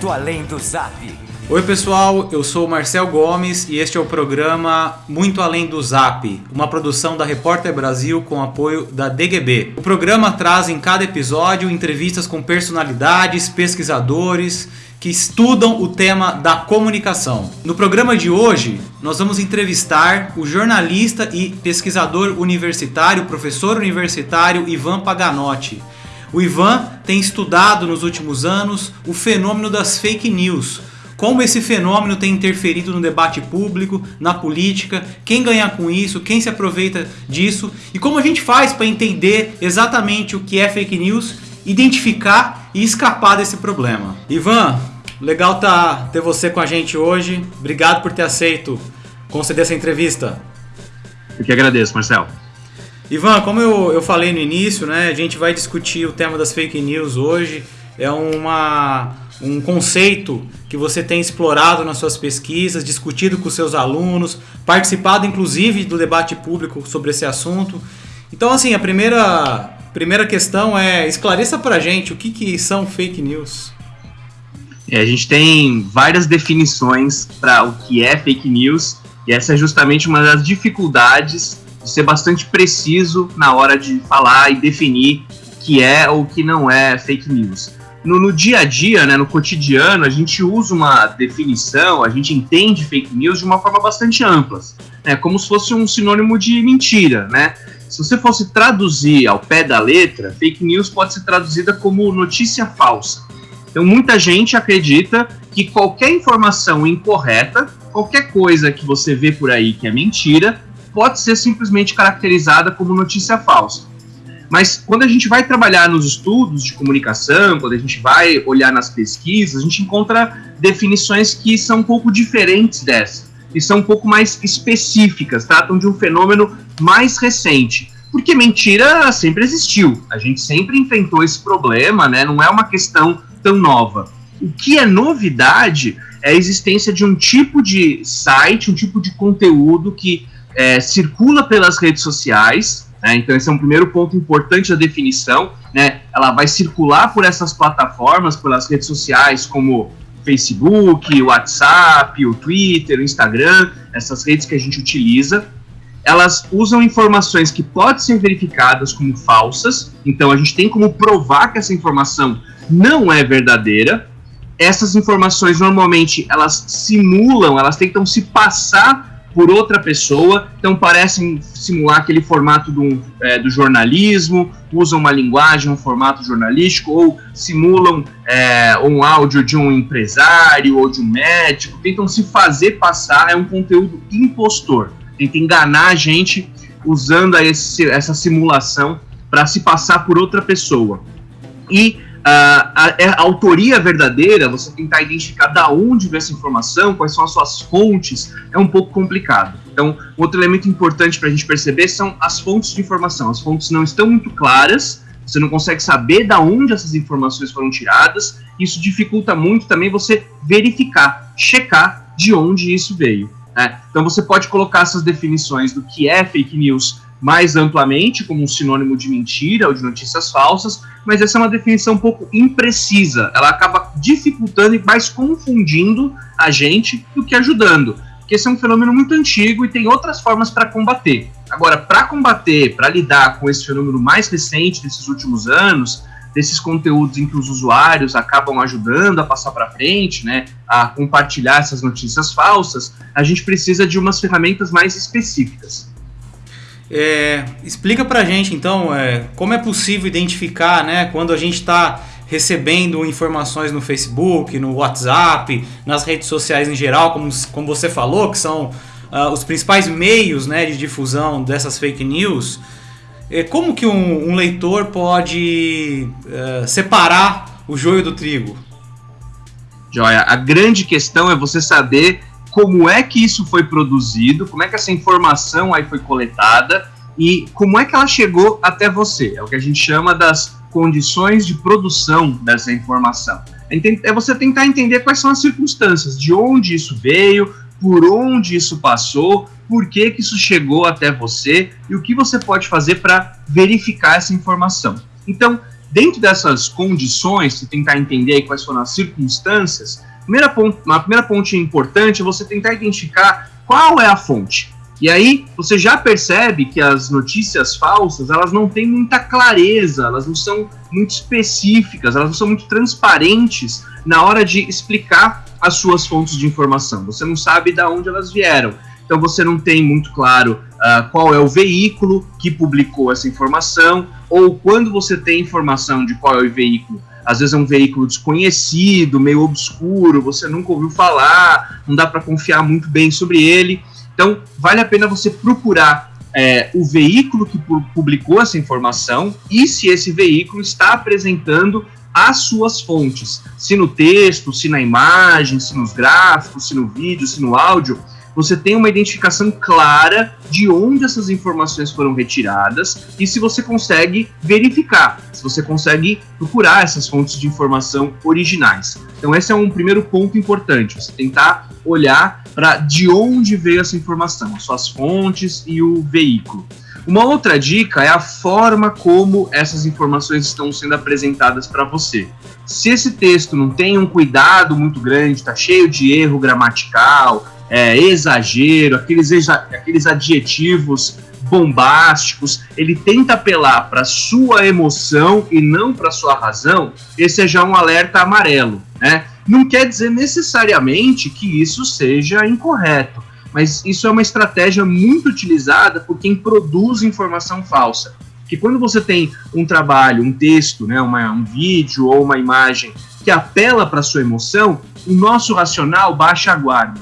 Muito Além do Zap. Oi pessoal, eu sou Marcel Gomes e este é o programa Muito Além do Zap, uma produção da Repórter Brasil com apoio da DGB. O programa traz em cada episódio entrevistas com personalidades, pesquisadores que estudam o tema da comunicação. No programa de hoje, nós vamos entrevistar o jornalista e pesquisador universitário, professor universitário Ivan Paganotti. O Ivan tem estudado nos últimos anos o fenômeno das fake news, como esse fenômeno tem interferido no debate público, na política, quem ganha com isso, quem se aproveita disso e como a gente faz para entender exatamente o que é fake news, identificar e escapar desse problema. Ivan, legal tá ter você com a gente hoje. Obrigado por ter aceito conceder essa entrevista. Eu que agradeço, Marcelo. Ivan, como eu, eu falei no início, né, a gente vai discutir o tema das fake news hoje. É uma, um conceito que você tem explorado nas suas pesquisas, discutido com seus alunos, participado inclusive do debate público sobre esse assunto. Então, assim, a primeira, primeira questão é esclareça pra gente o que, que são fake news. É, a gente tem várias definições para o que é fake news, e essa é justamente uma das dificuldades de ser bastante preciso na hora de falar e definir o que é ou o que não é fake news. No, no, dia a dia, né, no cotidiano, a gente usa uma definição, a gente entende fake news de uma forma bastante ampla, né, como se fosse um sinônimo de mentira, né? Se você fosse traduzir ao pé da letra, fake news pode ser traduzida como notícia falsa. Então, muita gente acredita que qualquer informação incorreta, qualquer coisa que você vê por aí que é mentira, pode ser simplesmente caracterizada como notícia falsa. Mas quando a gente vai trabalhar nos estudos de comunicação, quando a gente vai olhar nas pesquisas, a gente encontra definições que são um pouco diferentes dessa, e são um pouco mais específicas, tratam de um fenômeno mais recente. Porque mentira sempre existiu, a gente sempre enfrentou esse problema, né? não é uma questão tão nova. O que é novidade é a existência de um tipo de site, um tipo de conteúdo que é, circula pelas redes sociais, né? então esse é um primeiro ponto importante da definição, né? ela vai circular por essas plataformas, pelas redes sociais como Facebook, WhatsApp, o Twitter, o Instagram, essas redes que a gente utiliza, elas usam informações que podem ser verificadas como falsas, então a gente tem como provar que essa informação não é verdadeira. Essas informações normalmente elas simulam, elas tentam se passar por outra pessoa, então parecem simular aquele formato do, é, do jornalismo, usam uma linguagem, um formato jornalístico, ou simulam é, um áudio de um empresário ou de um médico, tentam se fazer passar, é um conteúdo impostor, tenta enganar a gente usando esse, essa simulação para se passar por outra pessoa. E a, é a, autoria verdadeira, você tentar identificar da onde veio essa informação, quais são as suas fontes, é um pouco complicado. Então, outro elemento importante para a gente perceber são as fontes de informação. As fontes não estão muito claras, você não consegue saber da onde essas informações foram tiradas, isso dificulta muito também você verificar, checar de onde isso veio. Né? Então, você pode colocar essas definições do que é fake news mais amplamente como um sinônimo de mentira ou de notícias falsas, mas essa é uma definição um pouco imprecisa. Ela acaba dificultando e mais confundindo a gente do que ajudando. Porque esse é um fenômeno muito antigo e tem outras formas para combater. Agora, para combater, para lidar com esse fenômeno mais recente desses últimos anos, desses conteúdos em que os usuários acabam ajudando a passar para frente, né, a compartilhar essas notícias falsas, a gente precisa de umas ferramentas mais específicas. É, explica pra gente então é, como é possível identificar né, quando a gente está recebendo informações no Facebook, no WhatsApp, nas redes sociais em geral, como, como você falou, que são uh, os principais meios né, de difusão dessas fake news. É, como que um, um leitor pode uh, separar o joio do trigo? Joia, a grande questão é você saber como é que isso foi produzido, como é que essa informação aí foi coletada e como é que ela chegou até você. É o que a gente chama das condições de produção dessa informação. É você tentar entender quais são as circunstâncias, de onde isso veio, por onde isso passou, por que, que isso chegou até você e o que você pode fazer para verificar essa informação. Então, dentro dessas condições, se tentar entender quais foram as circunstâncias, primeira ponto, uma primeira ponte importante é você tentar identificar qual é a fonte. E aí você já percebe que as notícias falsas elas não têm muita clareza, elas não são muito específicas, elas não são muito transparentes na hora de explicar as suas fontes de informação. Você não sabe de onde elas vieram. Então você não tem muito claro uh, qual é o veículo que publicou essa informação, ou quando você tem informação de qual é o veículo, às vezes é um veículo desconhecido, meio obscuro, você nunca ouviu falar, não dá para confiar muito bem sobre ele. Então, vale a pena você procurar é, o veículo que publicou essa informação e se esse veículo está apresentando as suas fontes, se no texto, se na imagem, se nos gráficos, se no vídeo, se no áudio, você tem uma identificação clara de onde essas informações foram retiradas e se você consegue verificar, se você consegue procurar essas fontes de informação originais. Então, esse é um primeiro ponto importante, você tentar olhar para de onde veio essa informação, as suas fontes e o veículo. Uma outra dica é a forma como essas informações estão sendo apresentadas para você. Se esse texto não tem um cuidado muito grande, está cheio de erro gramatical, é, exagero, aqueles, aqueles adjetivos bombásticos, ele tenta apelar para sua emoção e não para sua razão, esse é já um alerta amarelo, né? Não quer dizer necessariamente que isso seja incorreto, mas isso é uma estratégia muito utilizada por quem produz informação falsa. Que quando você tem um trabalho, um texto, né, uma, um vídeo ou uma imagem que apela para sua emoção, o nosso racional baixa a guarda.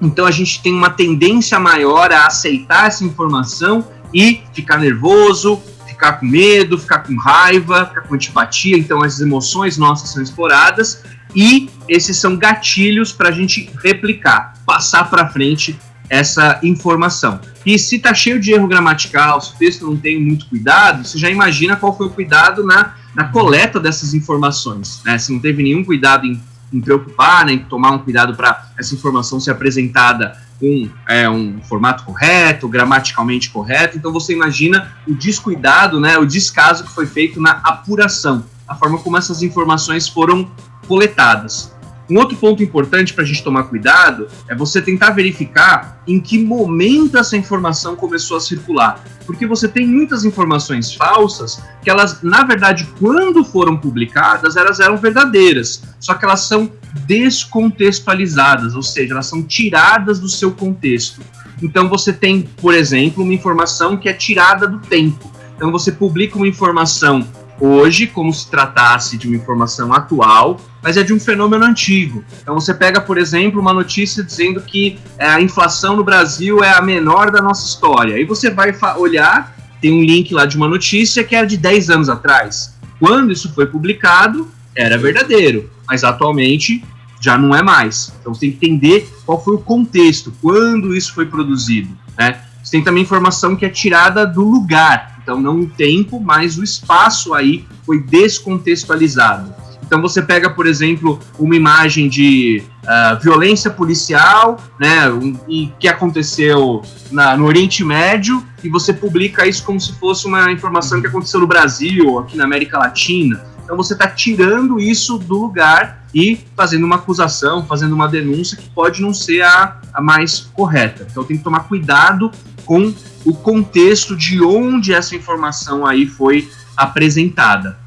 Então a gente tem uma tendência maior a aceitar essa informação e ficar nervoso, ficar com medo, ficar com raiva, ficar com antipatia. Então as emoções nossas são exploradas e esses são gatilhos para a gente replicar, passar para frente essa informação. E se está cheio de erro gramatical, se o texto não tem muito cuidado, você já imagina qual foi o cuidado na, na coleta dessas informações. Né? Se não teve nenhum cuidado em em preocupar, né, tomar um cuidado para essa informação ser apresentada com é, um formato correto, gramaticalmente correto. Então você imagina o descuidado, né, o descaso que foi feito na apuração, a forma como essas informações foram coletadas. Um outro ponto importante para a gente tomar cuidado é você tentar verificar em que momento essa informação começou a circular. Porque você tem muitas informações falsas que elas, na verdade, quando foram publicadas, elas eram verdadeiras. Só que elas são descontextualizadas, ou seja, elas são tiradas do seu contexto. Então você tem, por exemplo, uma informação que é tirada do tempo. Então você publica uma informação hoje como se tratasse de uma informação atual, mas é de um fenômeno antigo. Então você pega, por exemplo, uma notícia dizendo que é, a inflação no Brasil é a menor da nossa história. Aí você vai olhar, tem um link lá de uma notícia que era de 10 anos atrás. Quando isso foi publicado, era verdadeiro, mas atualmente já não é mais. Então você tem que entender qual foi o contexto, quando isso foi produzido. Né? Você tem também informação que é tirada do lugar. Então, não o tempo, mas o espaço aí foi descontextualizado. Então, você pega, por exemplo, uma imagem de uh, violência policial, né, um, e que aconteceu na, no Oriente Médio, e você publica isso como se fosse uma informação que aconteceu no Brasil, aqui na América Latina. Então, você está tirando isso do lugar e fazendo uma acusação, fazendo uma denúncia que pode não ser a, a mais correta. Então, tem que tomar cuidado com o contexto de onde essa informação aí foi apresentada,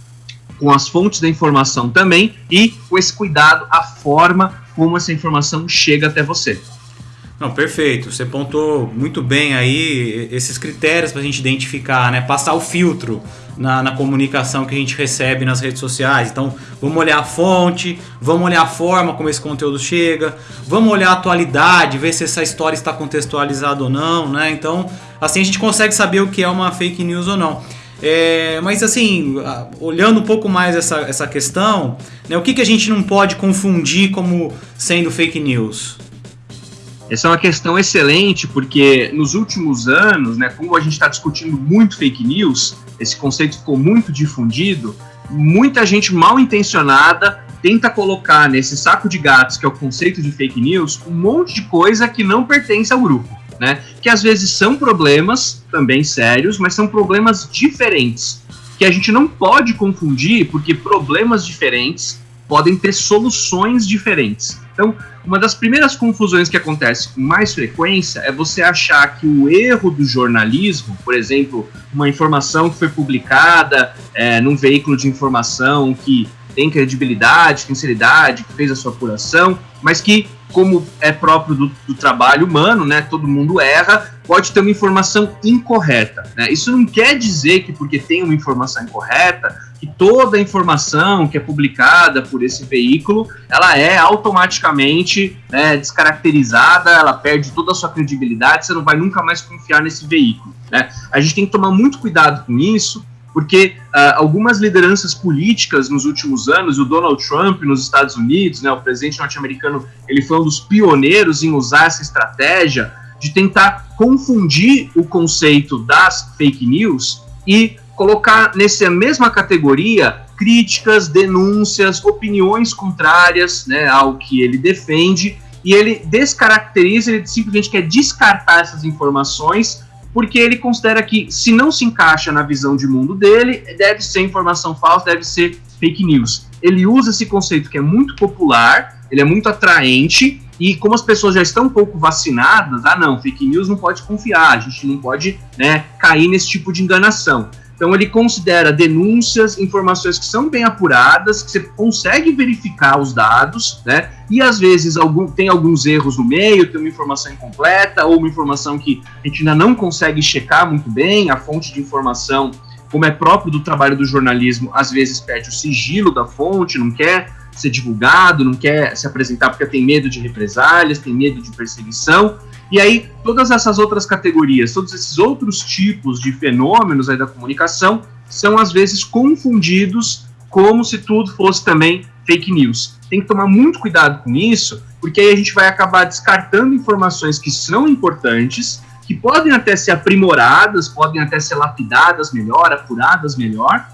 com as fontes da informação também e com esse cuidado a forma como essa informação chega até você. Não, perfeito. Você pontou muito bem aí esses critérios para a gente identificar, né? Passar o filtro na, na, comunicação que a gente recebe nas redes sociais. Então, vamos olhar a fonte, vamos olhar a forma como esse conteúdo chega, vamos olhar a atualidade, ver se essa história está contextualizada ou não, né? Então, assim a gente consegue saber o que é uma fake news ou não. É, mas assim, olhando um pouco mais essa, essa questão, né, o que, que a gente não pode confundir como sendo fake news? Essa é uma questão excelente, porque nos últimos anos, né, como a gente está discutindo muito fake news, esse conceito ficou muito difundido, muita gente mal intencionada tenta colocar nesse saco de gatos, que é o conceito de fake news, um monte de coisa que não pertence ao grupo. Né? Que às vezes são problemas também sérios, mas são problemas diferentes. que a gente não pode confundir, porque problemas diferentes podem ter soluções diferentes. Então, uma das primeiras confusões que acontece com mais frequência é você achar que o erro do jornalismo, por exemplo, uma informação que foi publicada é, num veículo de informação que tem credibilidade, sinceridade, que fez a sua apuração, mas que, como é próprio do, do trabalho humano, né, todo mundo erra, pode ter uma informação incorreta. Né? Isso não quer dizer que porque tem uma informação incorreta, que toda a informação que é publicada por esse veículo, ela é automaticamente né, descaracterizada, ela perde toda a sua credibilidade, você não vai nunca mais confiar nesse veículo. Né? A gente tem que tomar muito cuidado com isso, porque uh, algumas lideranças políticas nos últimos anos, o Donald Trump nos Estados Unidos, né, o presidente norte-americano, ele foi um dos pioneiros em usar essa estratégia de tentar confundir o conceito das fake news e colocar nessa mesma categoria críticas, denúncias, opiniões contrárias né, ao que ele defende, e ele descaracteriza, ele simplesmente quer descartar essas informações porque ele considera que se não se encaixa na visão de mundo dele, deve ser informação falsa, deve ser fake news. Ele usa esse conceito que é muito popular, ele é muito atraente, e como as pessoas já estão um pouco vacinadas, ah não, fake news não pode confiar, a gente não pode né, cair nesse tipo de enganação. Então ele considera denúncias, informações que são bem apuradas, que você consegue verificar os dados, né? E às vezes algum, tem alguns erros no meio, tem uma informação incompleta ou uma informação que a gente ainda não consegue checar muito bem, a fonte de informação, como é próprio do trabalho do jornalismo, às vezes perde o sigilo da fonte, não quer ser divulgado, não quer se apresentar porque tem medo de represálias, tem medo de perseguição. E aí, todas essas outras categorias, todos esses outros tipos de fenômenos aí da comunicação são às vezes confundidos como se tudo fosse também fake news. Tem que tomar muito cuidado com isso, porque aí a gente vai acabar descartando informações que são importantes, que podem até ser aprimoradas, podem até ser lapidadas melhor, apuradas melhor,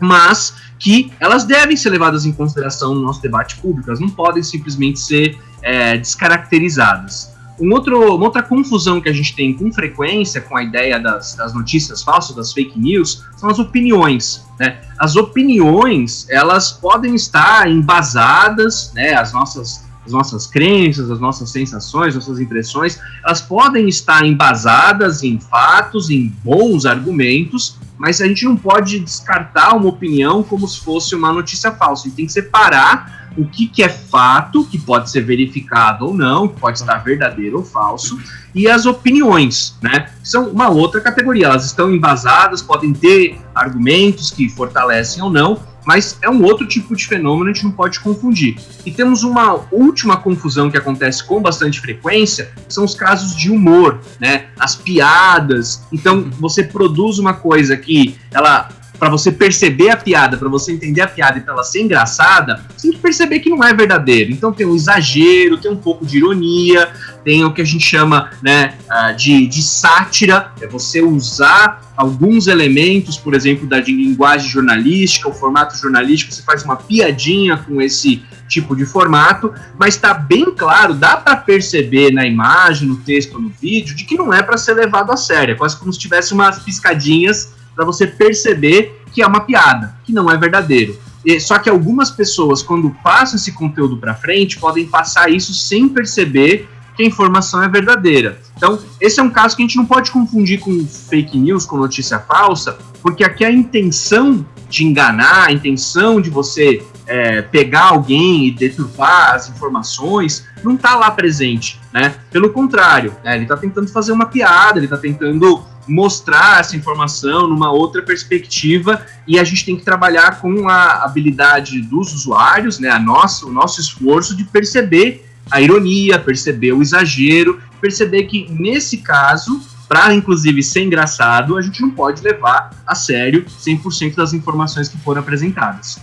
mas que elas devem ser levadas em consideração no nosso debate público, elas não podem simplesmente ser é, descaracterizadas. Um outro, uma outra confusão que a gente tem com frequência com a ideia das, das notícias falsas, das fake news, são as opiniões. Né? As opiniões, elas podem estar embasadas, né, as nossas as nossas crenças, as nossas sensações, nossas impressões, elas podem estar embasadas em fatos, em bons argumentos, mas a gente não pode descartar uma opinião como se fosse uma notícia falsa. A gente tem que separar o que, que é fato, que pode ser verificado ou não, que pode estar verdadeiro ou falso, e as opiniões, né? São uma outra categoria. Elas estão embasadas, podem ter argumentos que fortalecem ou não, mas é um outro tipo de fenômeno, a gente não pode confundir. E temos uma última confusão que acontece com bastante frequência, são os casos de humor, né? As piadas. Então, você produz uma coisa que ela para você perceber a piada, para você entender a piada e para ela ser engraçada, você tem que perceber que não é verdadeiro. Então tem um exagero, tem um pouco de ironia, tem o que a gente chama né, ah, de, de sátira, é você usar alguns elementos, por exemplo, da linguagem jornalística, o formato jornalístico, você faz uma piadinha com esse tipo de formato, mas está bem claro, dá para perceber na imagem, no texto, no vídeo, de que não é para ser levado a sério, é quase como se tivesse umas piscadinhas para você perceber que é uma piada, que não é verdadeiro. E, só que algumas pessoas, quando passam esse conteúdo para frente, podem passar isso sem perceber que a informação é verdadeira. Então, esse é um caso que a gente não pode confundir com fake news, com notícia falsa, porque aqui a intenção de enganar, a intenção de você é, pegar alguém e deturpar as informações, não está lá presente, né? Pelo contrário, né? ele está tentando fazer uma piada, ele está tentando mostrar essa informação numa outra perspectiva e a gente tem que trabalhar com a habilidade dos usuários, né, a nossa, o nosso esforço de perceber a ironia, perceber o exagero, perceber que nesse caso, para inclusive ser engraçado, a gente não pode levar a sério 100% das informações que foram apresentadas.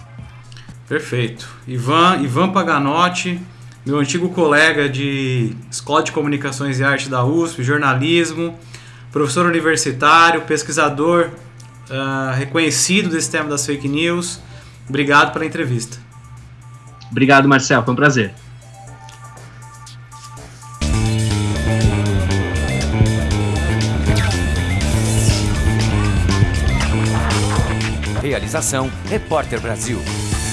Perfeito. Ivan, Ivan Paganotti, meu antigo colega de Escola de Comunicações e Arte da USP, jornalismo, professor universitário, pesquisador uh, reconhecido desse tema das fake news. Obrigado pela entrevista. Obrigado, Marcel. Foi um prazer. Realização Repórter Brasil.